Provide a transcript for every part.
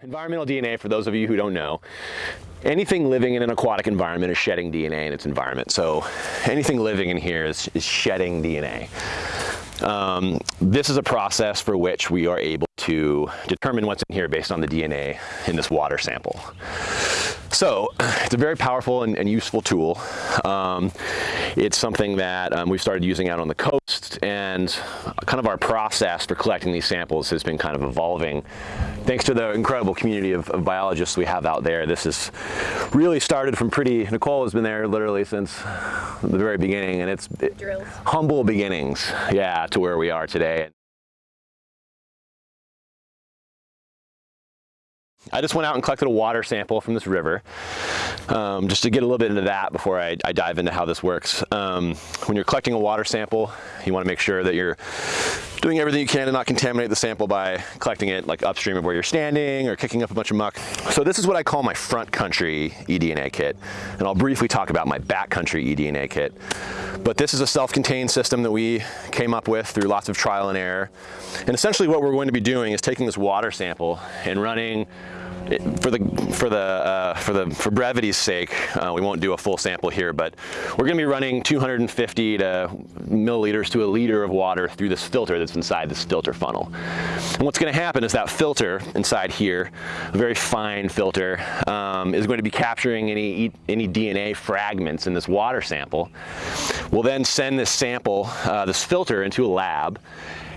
Environmental DNA, for those of you who don't know, anything living in an aquatic environment is shedding DNA in its environment. So anything living in here is, is shedding DNA. Um, this is a process for which we are able to determine what's in here based on the DNA in this water sample. So it's a very powerful and, and useful tool. Um, it's something that um, we've started using out on the coast and kind of our process for collecting these samples has been kind of evolving. Thanks to the incredible community of, of biologists we have out there, this has really started from pretty, Nicole has been there literally since the very beginning and it's it, humble beginnings, yeah, to where we are today. I just went out and collected a water sample from this river, um, just to get a little bit into that before I, I dive into how this works. Um, when you're collecting a water sample, you want to make sure that you're doing everything you can to not contaminate the sample by collecting it like upstream of where you're standing or kicking up a bunch of muck. So this is what I call my front country eDNA kit. And I'll briefly talk about my back country eDNA kit. But this is a self-contained system that we came up with through lots of trial and error. And essentially what we're going to be doing is taking this water sample and running for the for the uh, for the for brevity's sake, uh, we won't do a full sample here, but we're going to be running 250 to milliliters to a liter of water through this filter inside this filter funnel. And what's going to happen is that filter inside here, a very fine filter, um, is going to be capturing any any DNA fragments in this water sample. We'll then send this sample, uh, this filter, into a lab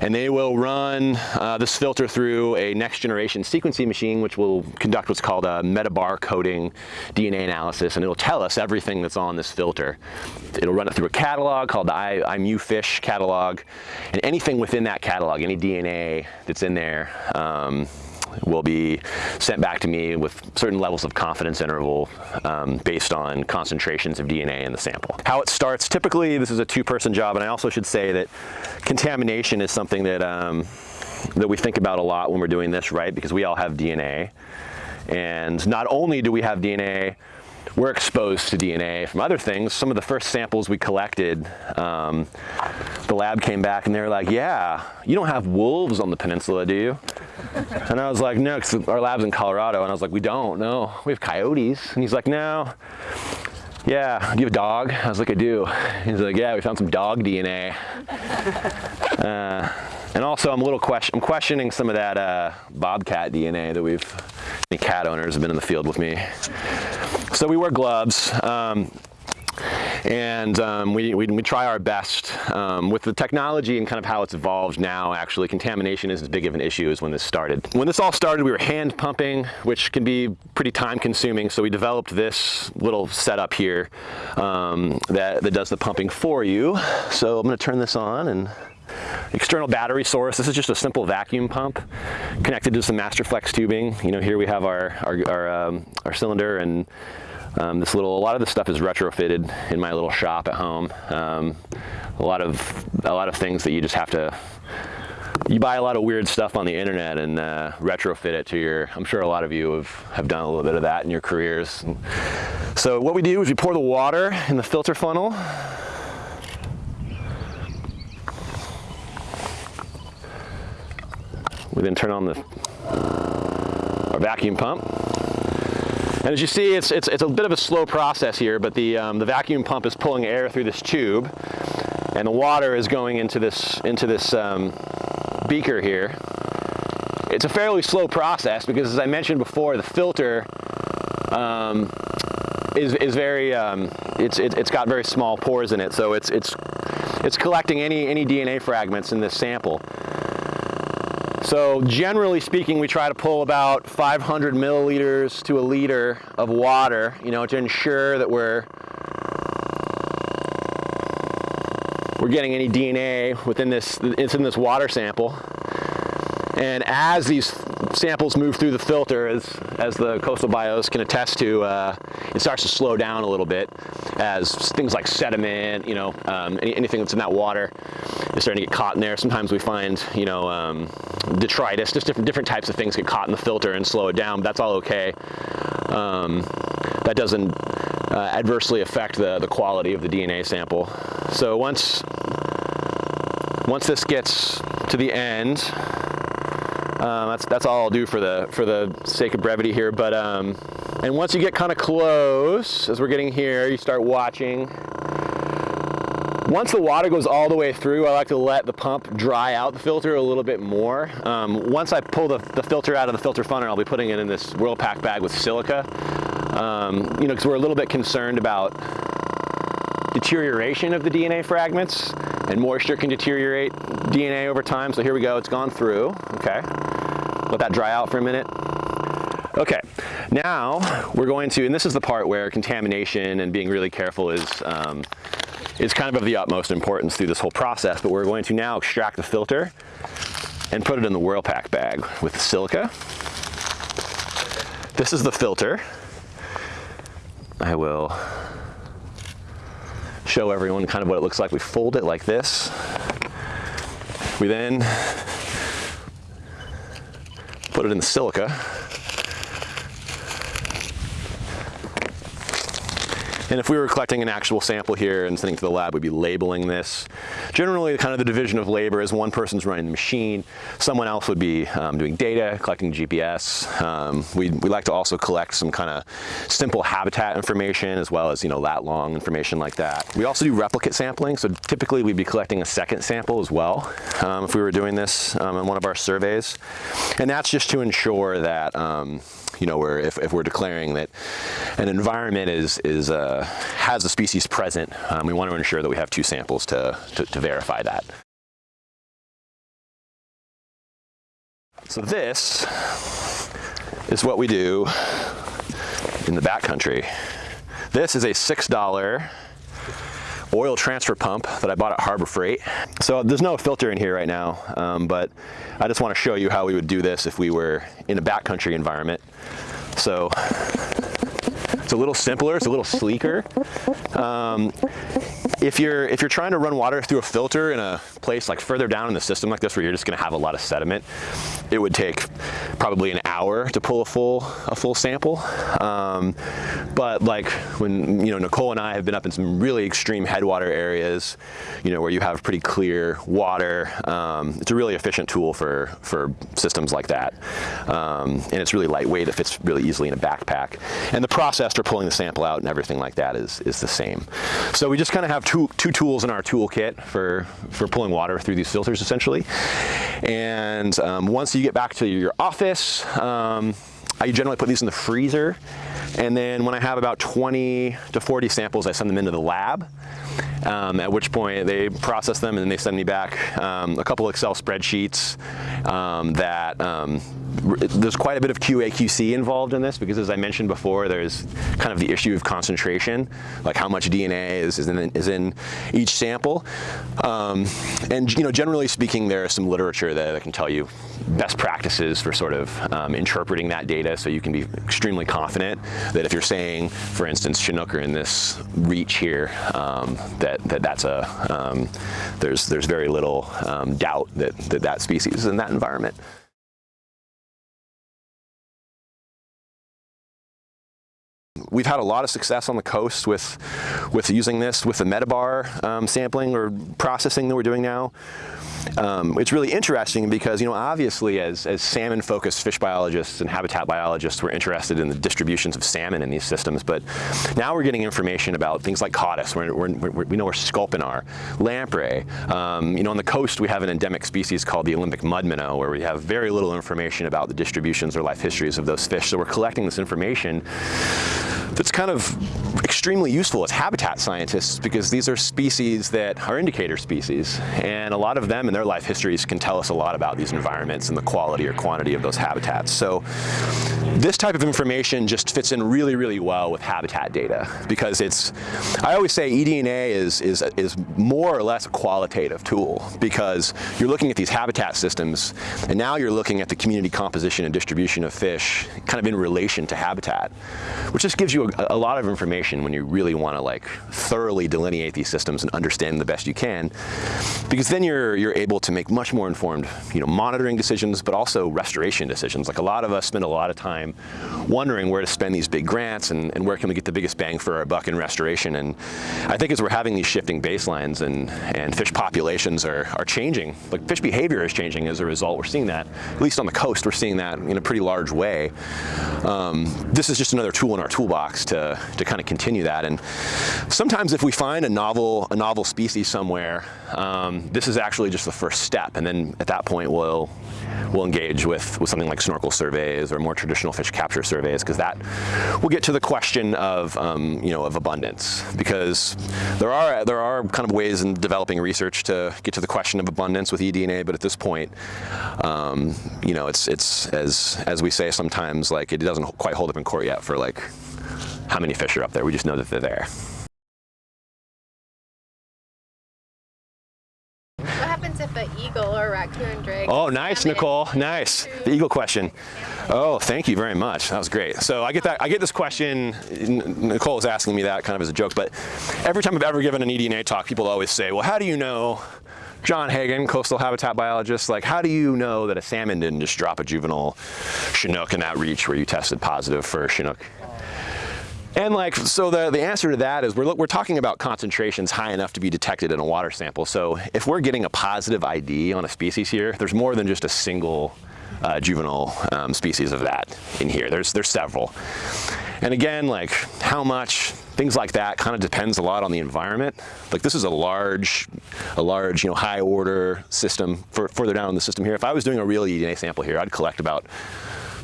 and they will run uh, this filter through a next generation sequencing machine which will conduct what's called a metabarcoding DNA analysis and it'll tell us everything that's on this filter. It'll run it through a catalog called the MiFish catalog and anything within that catalog, any DNA that's in there um, will be sent back to me with certain levels of confidence interval um, based on concentrations of DNA in the sample. How it starts, typically this is a two-person job, and I also should say that contamination is something that, um, that we think about a lot when we're doing this, right? Because we all have DNA. And not only do we have DNA we're exposed to DNA from other things. Some of the first samples we collected, um, the lab came back and they were like, yeah, you don't have wolves on the peninsula, do you? And I was like, no, because our lab's in Colorado. And I was like, we don't, no, we have coyotes. And he's like, no, yeah, do you have a dog? I was like, I do. He's like, yeah, we found some dog DNA. Uh, and also, I'm a little question, I'm questioning some of that uh, bobcat DNA that we've, cat owners have been in the field with me. So we wear gloves. Um, and um, we, we, we, try our best. Um, with the technology and kind of how it's evolved now, actually, contamination isn't as big of an issue as when this started. When this all started, we were hand pumping, which can be pretty time consuming, so we developed this little setup here um, that, that does the pumping for you. So I'm gonna turn this on and external battery source. This is just a simple vacuum pump connected to some Masterflex tubing. You know, here we have our, our, our, um, our cylinder and um, this little, a lot of this stuff is retrofitted in my little shop at home. Um, a lot of, a lot of things that you just have to, you buy a lot of weird stuff on the internet and uh, retrofit it to your, I'm sure a lot of you have, have done a little bit of that in your careers. So what we do is we pour the water in the filter funnel We then turn on the our vacuum pump. And as you see, it's, it's, it's a bit of a slow process here, but the, um, the vacuum pump is pulling air through this tube, and the water is going into this, into this um, beaker here. It's a fairly slow process because, as I mentioned before, the filter um, is, is very, um, it's, it, has got very small pores in it, so it's, it's, it's collecting any, any DNA fragments in this sample. So generally speaking, we try to pull about 500 milliliters to a liter of water, you know, to ensure that we're we're getting any DNA within this, it's in this water sample. And as these samples move through the filter, as, as the coastal bios can attest to, uh, it starts to slow down a little bit as things like sediment, you know, um, any, anything that's in that water is starting to get caught in there. Sometimes we find, you know, um, detritus, just different, different types of things get caught in the filter and slow it down, but that's all okay. Um, that doesn't uh, adversely affect the, the quality of the DNA sample. So once, once this gets to the end, Um, that's that's all I'll do for the for the sake of brevity here. But um, and once you get kind of close, as we're getting here, you start watching. Once the water goes all the way through, I like to let the pump dry out the filter a little bit more. Um, once I pull the, the, filter out of the filter funnel, I'll be putting it in this Whirl-Pak bag with silica. Um, you know, because we're a little bit concerned about deterioration of the DNA fragments and moisture can deteriorate DNA over time. So here we go, it's gone through, okay. Let that dry out for a minute. Okay, now we're going to, and this is the part where contamination and being really careful is um, is kind of of the utmost importance through this whole process, but we're going to now extract the filter and put it in the Whirl-Pak bag with the silica. This is the filter. I will show everyone kind of what it looks like. We fold it like this. We then put it in the silica And if we were collecting an actual sample here and sending it to the lab, we'd be labeling this. Generally, kind of the division of labor is one person's running the machine, someone else would be um, doing data, collecting GPS. Um, we, we like to also collect some kind of simple habitat information as well as, you know, lat long information like that. We also do replicate sampling, so typically we'd be collecting a second sample as well um, if we were doing this um, in one of our surveys. And that's just to ensure that um, you know, where if, if we're declaring that an environment is, is uh, has the species present, um, we want to ensure that we have two samples to, to, to verify that. So this is what we do in the backcountry. This is a $6 oil transfer pump that I bought at Harbor Freight. So there's no filter in here right now, um, but I just want to show you how we would do this if we were in a backcountry environment. So it's a little simpler, it's a little sleeker. Um, if you're if you're trying to run water through a filter in a place like further down in the system like this where you're just going to have a lot of sediment, it would take probably an hour to pull a full a full sample. Um, but like when you know Nicole and I have been up in some really extreme headwater areas, you know where you have pretty clear water, um, it's a really efficient tool for for systems like that, um, and it's really lightweight. It fits really easily in a backpack, and the process for pulling the sample out and everything like that is is the same. So we just kind of have two, two tools in our toolkit for, for pulling water through these filters essentially. And um, once you get back to your office, um, I generally put these in the freezer. And then when I have about 20 to 40 samples, I send them into the lab. Um, at which point they process them and then they send me back um, a couple Excel spreadsheets um, that um, there's quite a bit of QA QC involved in this because as I mentioned before, there's kind of the issue of concentration, like how much DNA is, is, in, is in each sample. Um, and you know, generally speaking, there is some literature that, that can tell you best practices for sort of um, interpreting that data so you can be extremely confident that if you're saying, for instance, Chinook are in this reach here, um, that, that that's a, um, there's, there's very little um, doubt that, that that species is in that environment. We've had a lot of success on the coast with, with using this, with the metabar um, sampling or processing that we're doing now. Um, it's really interesting because, you know, obviously as, as salmon-focused fish biologists and habitat biologists, we're interested in the distributions of salmon in these systems, but now we're getting information about things like cottids, we're, we're, we're, we know where sculpin are, lamprey. Um, you know, on the coast we have an endemic species called the Olympic mud minnow, where we have very little information about the distributions or life histories of those fish, so we're collecting this information that's kind of extremely useful as habitat scientists because these are species that are indicator species and a lot of them and their life histories can tell us a lot about these environments and the quality or quantity of those habitats. So this type of information just fits in really, really well with habitat data because it's, I always say eDNA is, is, is more or less a qualitative tool because you're looking at these habitat systems and now you're looking at the community composition and distribution of fish kind of in relation to habitat, which just gives you you a, a lot of information when you really want to like thoroughly delineate these systems and understand the best you can, because then you're you're able to make much more informed, you know, monitoring decisions, but also restoration decisions. Like a lot of us spend a lot of time wondering where to spend these big grants and, and where can we get the biggest bang for our buck in restoration. And I think as we're having these shifting baselines and and fish populations are are changing, like fish behavior is changing as a result. We're seeing that, at least on the coast, we're seeing that in a pretty large way. Um, this is just another tool in our toolbox to, to kind of continue that. And sometimes if we find a novel, a novel species somewhere, um, this is actually just the first step. And then at that point, we'll, we'll engage with, with something like snorkel surveys or more traditional fish capture surveys, because that will get to the question of, um, you know, of abundance. Because there are, there are kind of ways in developing research to get to the question of abundance with eDNA, but at this point, um, you know, it's, it's as, as we say sometimes, like it doesn't quite hold up in court yet for like how many fish are up there. We just know that they're there. What happens if an eagle or a raccoon drags? Oh, nice, Nicole. Nice. The eagle question. Oh, thank you very much. That was great. So I get that. I get this question. Nicole was asking me that kind of as a joke, but every time I've ever given an eDNA talk, people always say, "Well, how do you know?" John Hagen, coastal habitat biologist, like how do you know that a salmon didn't just drop a juvenile Chinook in that reach where you tested positive for Chinook? And like, so the, the answer to that is we're, we're talking about concentrations high enough to be detected in a water sample. So if we're getting a positive ID on a species here, there's more than just a single uh, juvenile um, species of that in here. There's, there's several. And again, like how much, things like that kind of depends a lot on the environment. Like this is a large, a large, you know, high order system for, further down in the system here. If I was doing a real eDNA sample here, I'd collect about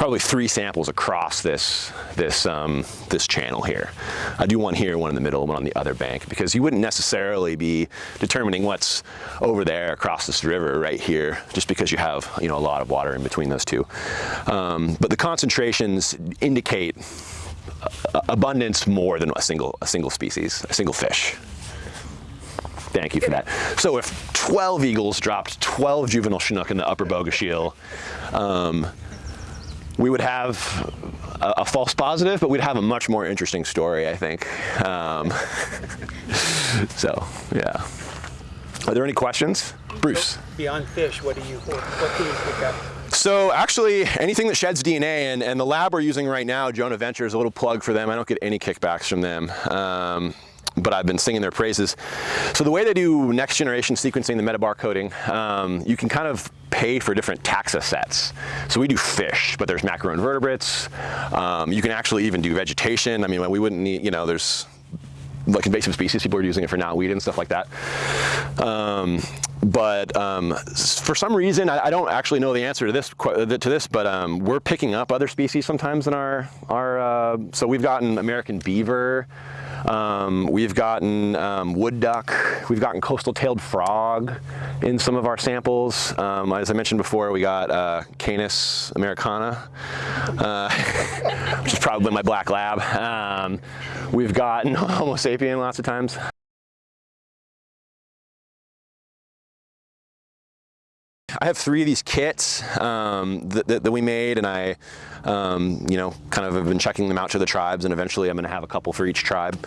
probably three samples across this this um, this channel here. I do one here, one in the middle, one on the other bank, because you wouldn't necessarily be determining what's over there across this river right here, just because you have you know a lot of water in between those two. Um, but the concentrations indicate abundance more than a single, a single species, a single fish. Thank you for that. So if 12 eagles dropped 12 juvenile Chinook in the upper Bogachiel, um, we would have a, a, false positive, but we'd have a much more interesting story, I think. Um, so, yeah. Are there any questions? Bruce. Beyond fish, what do you, what, can you pick up? So actually, anything that sheds DNA, and, and the lab we're using right now, Jonah Ventures, a little plug for them. I don't get any kickbacks from them. Um, but I've been singing their praises. So the way they do next generation sequencing, the metabarcoding, um, you can kind of pay for different taxa sets. So we do fish, but there's macroinvertebrates. Um, you can actually even do vegetation. I mean, we wouldn't need, you know, there's like invasive species, people are using it for knotweed and stuff like that. Um, but um, for some reason, I, I, don't actually know the answer to this to this, but um, we're picking up other species sometimes in our our. Uh, so we've gotten American beaver, um, we've gotten um, wood duck, we've gotten coastal-tailed frog in some of our samples. Um, as I mentioned before, we got uh, Canis americana, uh, which is probably my black lab. Um, we've gotten Homo sapien lots of times. I have three of these kits um, that, that, that, we made and I, um, you know, kind of have been checking them out to the tribes and eventually I'm going to have a couple for each tribe.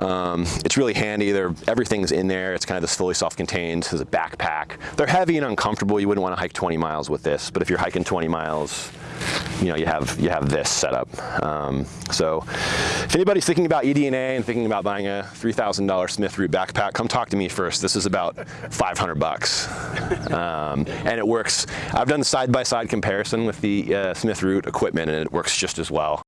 Um, it's really handy. Everything's in there. It's kind of this fully self-contained. There's a backpack. They're heavy and uncomfortable. You wouldn't want to hike 20 miles with this, but if you're hiking 20 miles, you know, you have you have this set up. Um, so if anybody's thinking about eDNA and thinking about buying a $3,000 Smith Root backpack, come talk to me first. This is about 500 bucks. Um, and it works. I've done side-by-side -side comparison with the uh, Smith Root equipment and it works just as well.